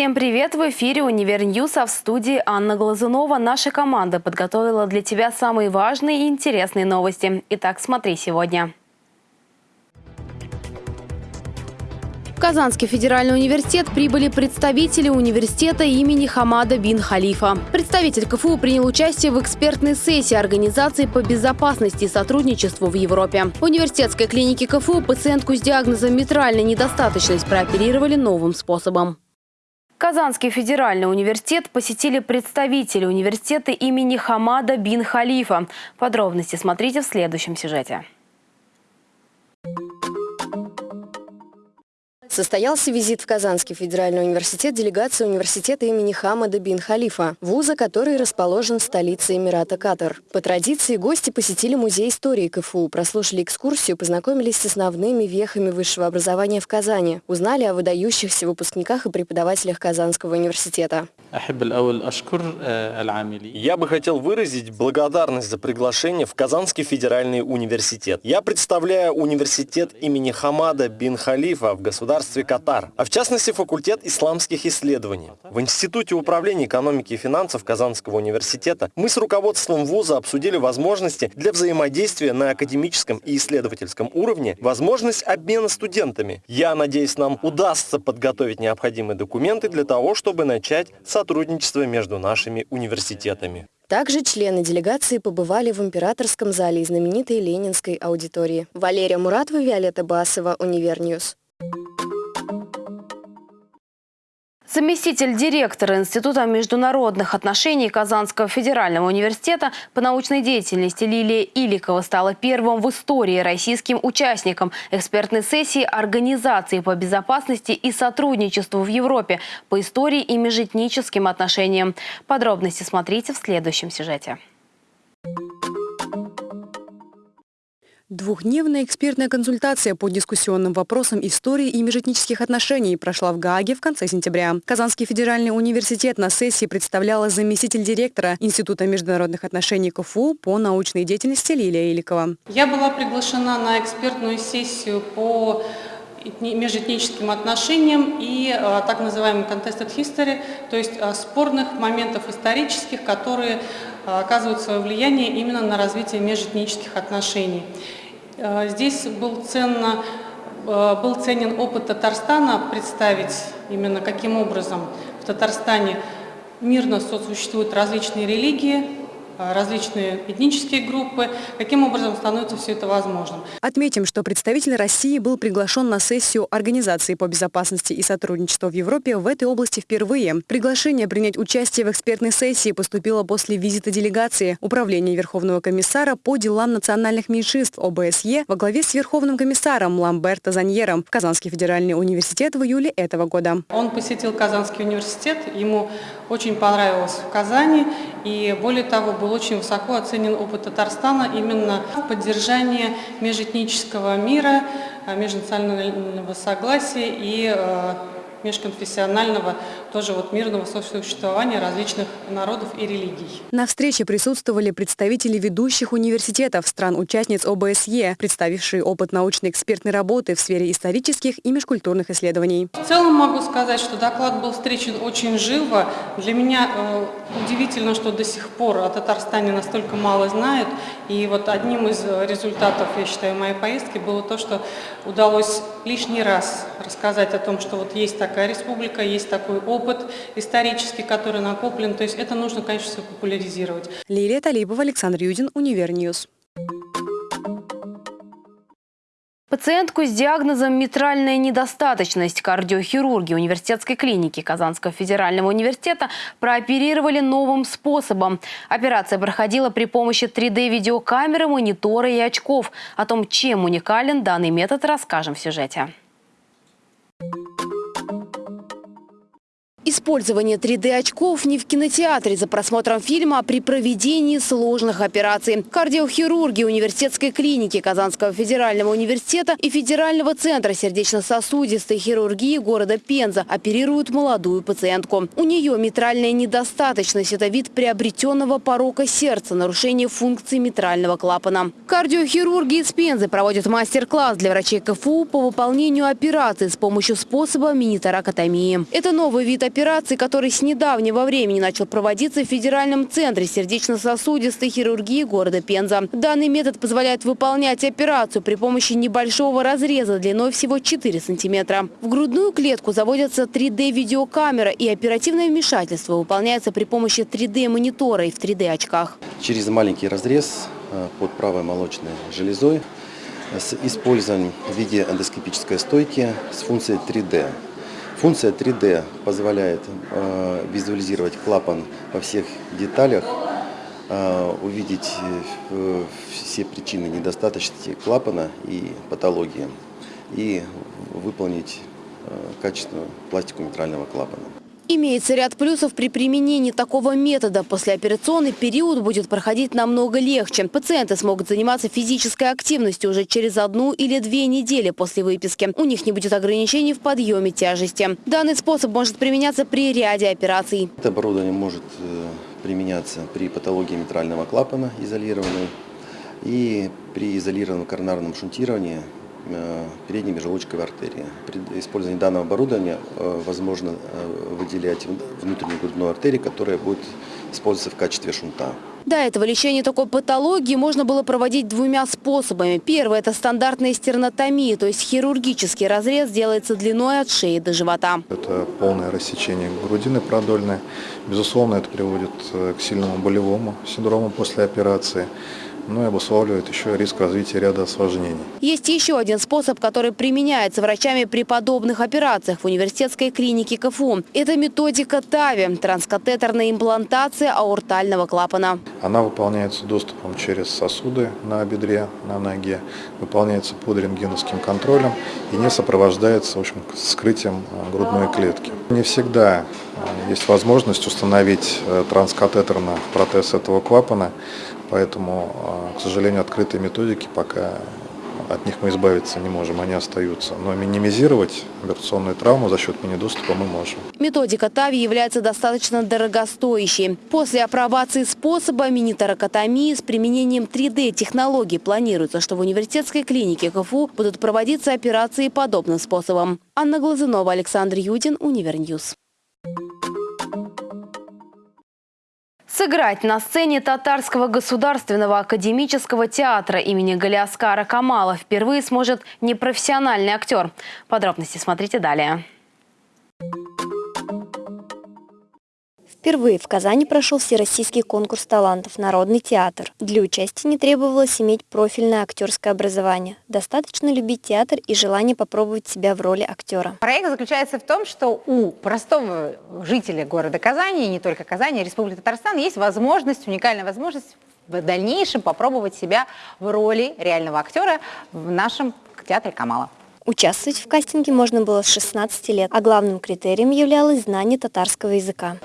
Всем привет! В эфире «Univer News», а в студии Анна Глазунова. Наша команда подготовила для тебя самые важные и интересные новости. Итак, смотри сегодня. В Казанский федеральный университет прибыли представители университета имени Хамада бин Халифа. Представитель КФУ принял участие в экспертной сессии Организации по безопасности и сотрудничеству в Европе. В университетской клинике КФУ пациентку с диагнозом митральной недостаточность прооперировали новым способом. Казанский федеральный университет посетили представители университета имени Хамада бин Халифа. Подробности смотрите в следующем сюжете. Состоялся визит в Казанский федеральный университет делегации университета имени Хамада бин Халифа, вуза, который расположен в столице Эмирата Катар. По традиции гости посетили музей истории КФУ, прослушали экскурсию, познакомились с основными вехами высшего образования в Казани, узнали о выдающихся выпускниках и преподавателях Казанского университета. Я бы хотел выразить благодарность за приглашение в Казанский федеральный университет. Я представляю университет имени Хамада бин Халифа в государстве Катар, а в частности факультет исламских исследований. В Институте управления экономики и финансов Казанского университета мы с руководством вуза обсудили возможности для взаимодействия на академическом и исследовательском уровне, возможность обмена студентами. Я надеюсь, нам удастся подготовить необходимые документы для того, чтобы начать сотрудничество между нашими университетами. Также члены делегации побывали в императорском зале знаменитой Ленинской аудитории. Валерия Муратова, Виолетта Басова, Univer News. Заместитель директора Института международных отношений Казанского федерального университета по научной деятельности Лилия Иликова стала первым в истории российским участником экспертной сессии Организации по безопасности и сотрудничеству в Европе по истории и межэтническим отношениям. Подробности смотрите в следующем сюжете. Двухдневная экспертная консультация по дискуссионным вопросам истории и межэтнических отношений прошла в Гааге в конце сентября. Казанский федеральный университет на сессии представляла заместитель директора Института международных отношений КФУ по научной деятельности Лилия Иликова. Я была приглашена на экспертную сессию по межэтническим отношениям и а, так называемый contested history, то есть а, спорных моментов исторических, которые а, оказывают свое влияние именно на развитие межэтнических отношений. Э, здесь был, ценно, э, был ценен опыт Татарстана представить именно каким образом в Татарстане мирно сосуществуют различные религии, различные этнические группы, каким образом становится все это возможным. Отметим, что представитель России был приглашен на сессию Организации по безопасности и сотрудничеству в Европе в этой области впервые. Приглашение принять участие в экспертной сессии поступило после визита делегации Управления Верховного комиссара по делам национальных меньшинств ОБСЕ во главе с Верховным комиссаром Ламберто Заньером в Казанский федеральный университет в июле этого года. Он посетил Казанский университет, ему очень понравилось в Казани, и более того, был очень высоко оценен опыт Татарстана именно в поддержании межэтнического мира, э, межнационального согласия и э, межконфессионального, тоже вот мирного сосуществования различных народов и религий. На встрече присутствовали представители ведущих университетов стран-участниц ОБСЕ, представившие опыт научной экспертной работы в сфере исторических и межкультурных исследований. В целом могу сказать, что доклад был встречен очень живо. Для меня э, удивительно, что до сих пор о Татарстане настолько мало знают. И вот одним из результатов, я считаю, моей поездки было то, что удалось лишний раз рассказать о том, что вот есть так такая республика, есть такой опыт исторический, который накоплен. То есть это нужно, конечно, все популяризировать. Лилия Талибова, Александр Юдин, Univer News. Пациентку с диагнозом «митральная недостаточность» кардиохирурги университетской клиники Казанского федерального университета прооперировали новым способом. Операция проходила при помощи 3D-видеокамеры, монитора и очков. О том, чем уникален данный метод, расскажем в сюжете. Использование 3D-очков не в кинотеатре за просмотром фильма, а при проведении сложных операций. Кардиохирурги университетской клиники Казанского федерального университета и Федерального центра сердечно-сосудистой хирургии города Пенза оперируют молодую пациентку. У нее митральная недостаточность – это вид приобретенного порока сердца, нарушение функции митрального клапана. Кардиохирурги из Пензы проводят мастер-класс для врачей КФУ по выполнению операций с помощью способа мини-торакотомии. Это новый вид операции операции, который с недавнего времени начал проводиться в Федеральном центре сердечно-сосудистой хирургии города Пенза. Данный метод позволяет выполнять операцию при помощи небольшого разреза длиной всего 4 сантиметра. В грудную клетку заводятся 3D-видеокамера и оперативное вмешательство выполняется при помощи 3D-монитора и в 3D-очках. Через маленький разрез э, под правой молочной железой с использованием в виде эндоскопической стойки с функцией 3D. Функция 3D позволяет э, визуализировать клапан во всех деталях, э, увидеть э, все причины недостаточности клапана и патологии и выполнить качественную пластику митрального клапана. Имеется ряд плюсов при применении такого метода. Послеоперационный период будет проходить намного легче. Пациенты смогут заниматься физической активностью уже через одну или две недели после выписки. У них не будет ограничений в подъеме тяжести. Данный способ может применяться при ряде операций. Это оборудование может э, применяться при патологии митрального клапана изолированной и при изолированном коронарном шунтировании передней межелудочковой артерии. При использовании данного оборудования э, возможно э, выделять внутреннюю грудную артерию, которая будет использоваться в качестве шунта. До этого лечение такой патологии можно было проводить двумя способами. Первый – это стандартная стернотомия, то есть хирургический разрез делается длиной от шеи до живота. Это полное рассечение грудины продольной. Безусловно, это приводит к сильному болевому синдрому после операции ну и обусловливает еще риск развития ряда осложнений. Есть еще один способ, который применяется врачами при подобных операциях в университетской клинике КФУ. Это методика ТАВИ – транскатетерная имплантация аортального клапана. Она выполняется доступом через сосуды на бедре, на ноге, выполняется под рентгеновским контролем и не сопровождается в общем, скрытием э, грудной клетки. Не всегда э, есть возможность установить э, транскатетерно протез этого клапана, Поэтому, а, к сожалению, открытые методики пока от них мы избавиться не можем, они остаются. Но минимизировать операционную травму за счет мини-доступа мы можем. Методика ТАВИ является достаточно дорогостоящей. После апробации способа мини-торакотомии с применением 3D-технологий планируется, что в университетской клинике КФУ будут проводиться операции подобным способом. Анна Глазунова, Александр Юдин, Univer News. Сыграть на сцене Татарского государственного академического театра имени Галиаскара Камала впервые сможет непрофессиональный актер. Подробности смотрите далее. Впервые в Казани прошел всероссийский конкурс талантов «Народный театр». Для участия не требовалось иметь профильное актерское образование. Достаточно любить театр и желание попробовать себя в роли актера. Проект заключается в том, что у простого жителя города Казани, и не только Казани, а Республики Татарстан, есть возможность, уникальная возможность в дальнейшем попробовать себя в роли реального актера в нашем театре Камала. Участвовать в кастинге можно было с 16 лет, а главным критерием являлось знание татарского языка.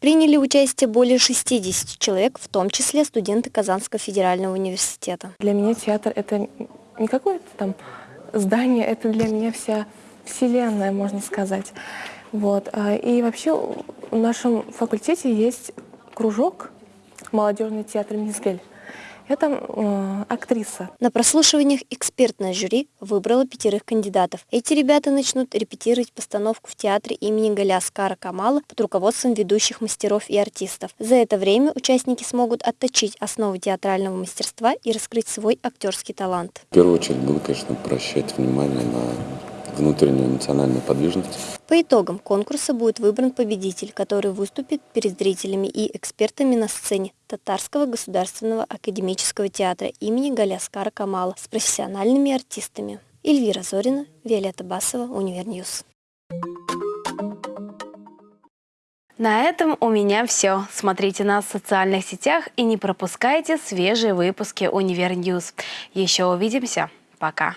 Приняли участие более 60 человек, в том числе студенты Казанского федерального университета. Для меня театр — это не какое-то там здание, это для меня вся вселенная, можно сказать. Вот. А, и вообще в нашем факультете есть кружок молодежный театр «Мизгель». Это э, актриса. На прослушиваниях экспертное жюри выбрало пятерых кандидатов. Эти ребята начнут репетировать постановку в театре имени Галяскара Камала под руководством ведущих мастеров и артистов. За это время участники смогут отточить основы театрального мастерства и раскрыть свой актерский талант. В первую очередь буду, конечно, обращать внимание на внутреннюю эмоциональную подвижность. По итогам конкурса будет выбран победитель, который выступит перед зрителями и экспертами на сцене Татарского государственного академического театра имени Галиаскара Камала с профессиональными артистами. Эльвира Зорина, Виолетта Басова, Univer News. На этом у меня все. Смотрите нас в социальных сетях и не пропускайте свежие выпуски Univer News. Еще увидимся. Пока.